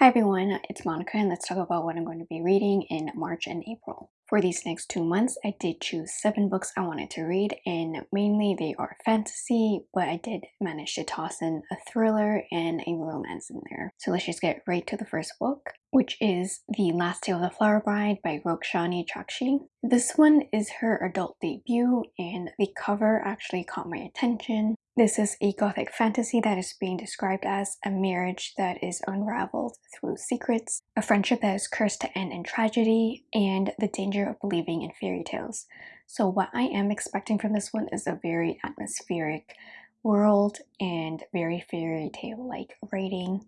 Hi everyone, it's Monica and let's talk about what I'm going to be reading in March and April. For these next two months, I did choose seven books I wanted to read and mainly they are fantasy, but I did manage to toss in a thriller and a romance in there. So let's just get right to the first book, which is The Last Tale of the Flower Bride by Roshani Chokshi. This one is her adult debut and the cover actually caught my attention. This is a gothic fantasy that is being described as a marriage that is unraveled through secrets, a friendship that is cursed to end in tragedy, and the danger of believing in fairy tales. So what I am expecting from this one is a very atmospheric world and very fairy tale-like writing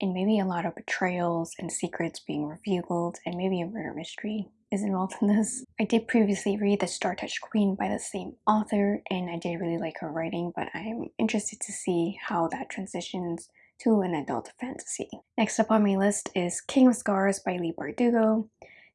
and maybe a lot of betrayals and secrets being revealed and maybe a murder mystery is involved in this. I did previously read The Star Touched Queen by the same author and I did really like her writing but I'm interested to see how that transitions to an adult fantasy. Next up on my list is King of Scars by Leigh Bardugo.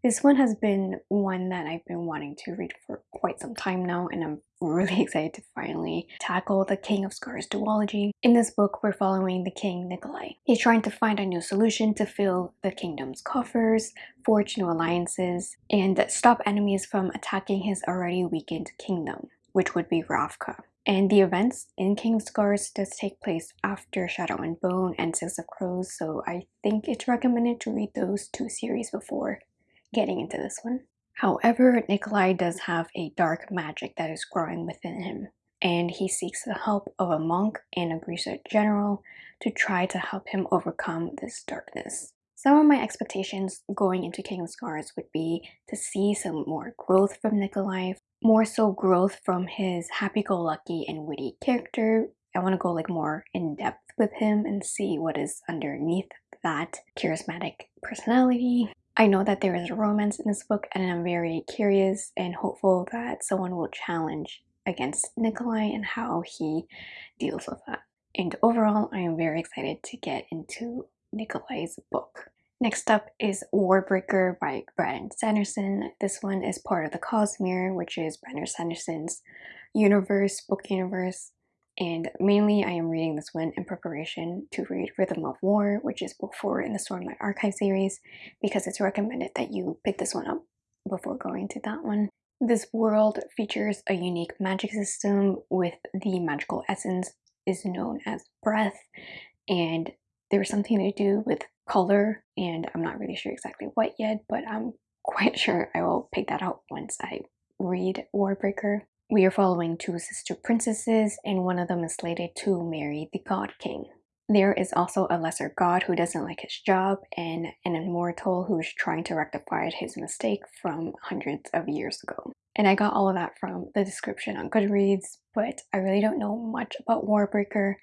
This one has been one that I've been wanting to read for quite some time now and I'm really excited to finally tackle the King of Scars duology. In this book, we're following the King Nikolai. He's trying to find a new solution to fill the kingdom's coffers, forge new alliances, and stop enemies from attacking his already weakened kingdom, which would be Ravka. And the events in King of Scars does take place after Shadow and Bone and Six of Crows, so I think it's recommended to read those two series before getting into this one. However, Nikolai does have a dark magic that is growing within him, and he seeks the help of a monk and a Grisha general to try to help him overcome this darkness. Some of my expectations going into King of Scars would be to see some more growth from Nikolai, more so growth from his happy-go-lucky and witty character. I want to go like more in depth with him and see what is underneath that charismatic personality. I know that there is a romance in this book and I'm very curious and hopeful that someone will challenge against Nikolai and how he deals with that. And overall, I am very excited to get into Nikolai's book. Next up is Warbreaker by Brandon Sanderson. This one is part of the Cosmere, which is Brandon Sanderson's universe, book universe and mainly I am reading this one in preparation to read Rhythm of War, which is book 4 in the Stormlight Archive series, because it's recommended that you pick this one up before going to that one. This world features a unique magic system with the magical essence is known as breath, and there's something to do with color, and I'm not really sure exactly what yet, but I'm quite sure I will pick that out once I read Warbreaker. We are following two sister princesses and one of them is slated to marry the god king. There is also a lesser god who doesn't like his job and an immortal who is trying to rectify his mistake from hundreds of years ago. And I got all of that from the description on Goodreads, but I really don't know much about Warbreaker,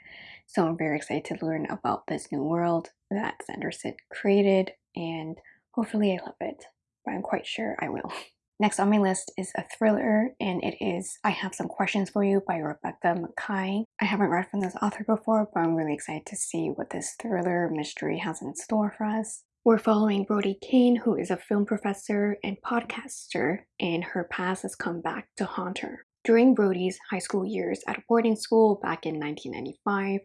so I'm very excited to learn about this new world that Sanderson created and hopefully I love it, but I'm quite sure I will. Next on my list is a thriller and it is I Have Some Questions For You by Rebecca Makkai. I haven't read from this author before, but I'm really excited to see what this thriller mystery has in store for us. We're following Brody Kane, who is a film professor and podcaster, and her past has come back to haunt her. During Brody's high school years at boarding school back in 1995,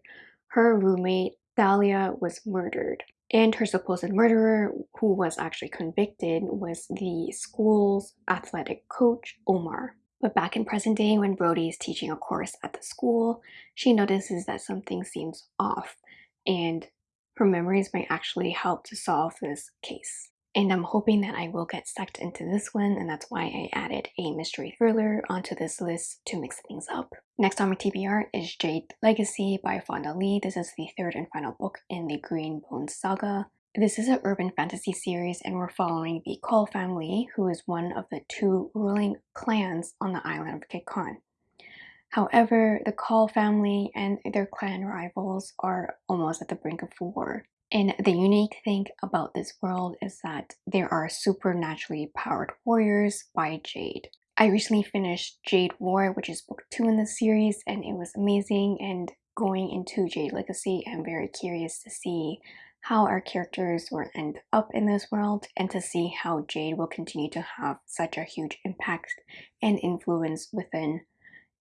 her roommate Thalia was murdered. And her supposed murderer, who was actually convicted, was the school's athletic coach, Omar. But back in present day, when Brody is teaching a course at the school, she notices that something seems off, and her memories might actually help to solve this case and I'm hoping that I will get sucked into this one and that's why I added a mystery thriller onto this list to mix things up. Next on my TBR is Jade Legacy by Fonda Lee. This is the third and final book in the Green Bones saga. This is an urban fantasy series and we're following the Kaul family who is one of the two ruling clans on the island of Kekon. However, the Kaul family and their clan rivals are almost at the brink of war. And the unique thing about this world is that there are supernaturally powered warriors by Jade. I recently finished Jade War, which is book two in the series, and it was amazing. And going into Jade Legacy, I'm very curious to see how our characters will end up in this world and to see how Jade will continue to have such a huge impact and influence within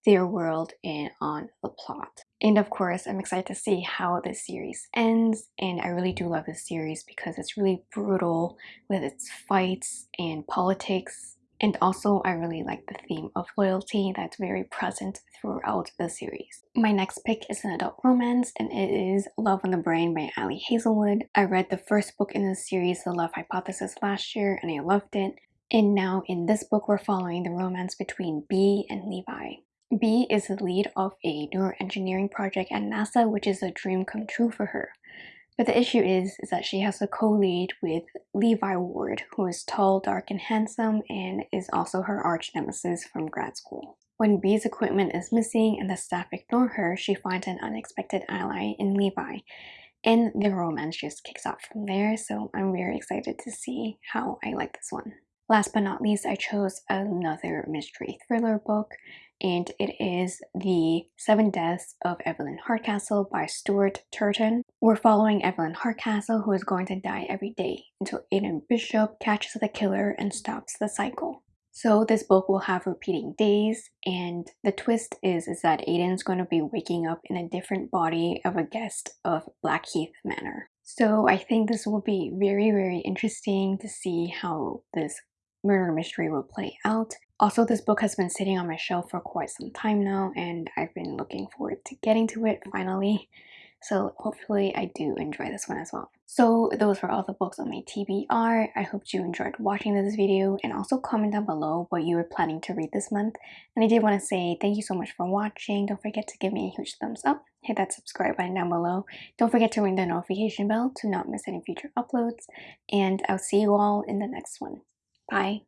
their world and on the plot. And of course, I'm excited to see how this series ends. And I really do love this series because it's really brutal with its fights and politics. And also, I really like the theme of loyalty that's very present throughout the series. My next pick is an adult romance, and it is Love on the Brain by Ali Hazelwood. I read the first book in the series, The Love Hypothesis, last year, and I loved it. And now in this book, we're following the romance between Bee and Levi. Bee is the lead of a neuroengineering project at NASA, which is a dream come true for her. But the issue is, is that she has a co-lead with Levi Ward, who is tall, dark, and handsome, and is also her arch nemesis from grad school. When Bee's equipment is missing and the staff ignore her, she finds an unexpected ally in Levi, and the romance just kicks off from there, so I'm very excited to see how I like this one. Last but not least, I chose another mystery thriller book and it is The Seven Deaths of Evelyn Hardcastle by Stuart Turton. We're following Evelyn Hardcastle who is going to die every day until Aiden Bishop catches the killer and stops the cycle. So this book will have repeating days and the twist is, is that Aiden's going to be waking up in a different body of a guest of Blackheath Manor. So I think this will be very very interesting to see how this murder mystery will play out. Also, this book has been sitting on my shelf for quite some time now and I've been looking forward to getting to it finally. So hopefully I do enjoy this one as well. So those were all the books on my TBR. I hope you enjoyed watching this video and also comment down below what you were planning to read this month. And I did want to say thank you so much for watching. Don't forget to give me a huge thumbs up. Hit that subscribe button down below. Don't forget to ring the notification bell to not miss any future uploads. And I'll see you all in the next one. Bye.